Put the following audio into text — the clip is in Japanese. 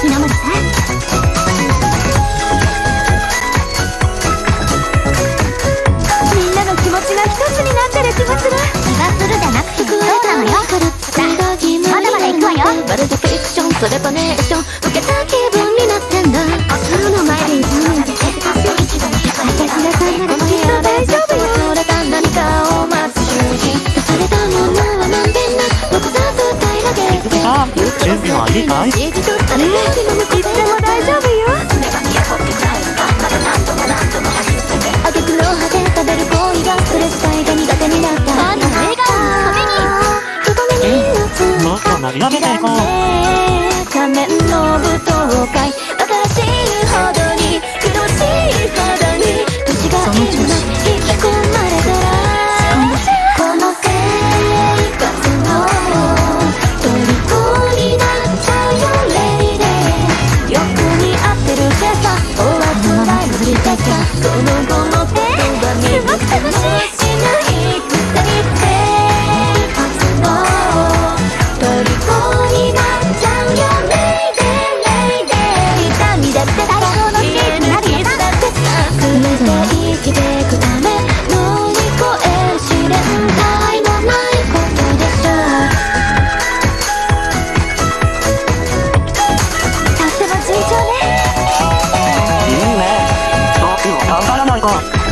みんなの気持ちが一つになってる気がする。気がするじゃなくてそうなのよ。まだまだ行くわよ。るれとネーション。受けた気準備はいいかい指とったねいつでも大丈夫よあげくの果て食べる行為がストレス耐えが苦手になったあの笑顔のために人目にのつもっと盛り上げていこう仮面の舞踏会。るけさおあつらいぶりだけその後の言葉にすごく楽しい頑張らないと。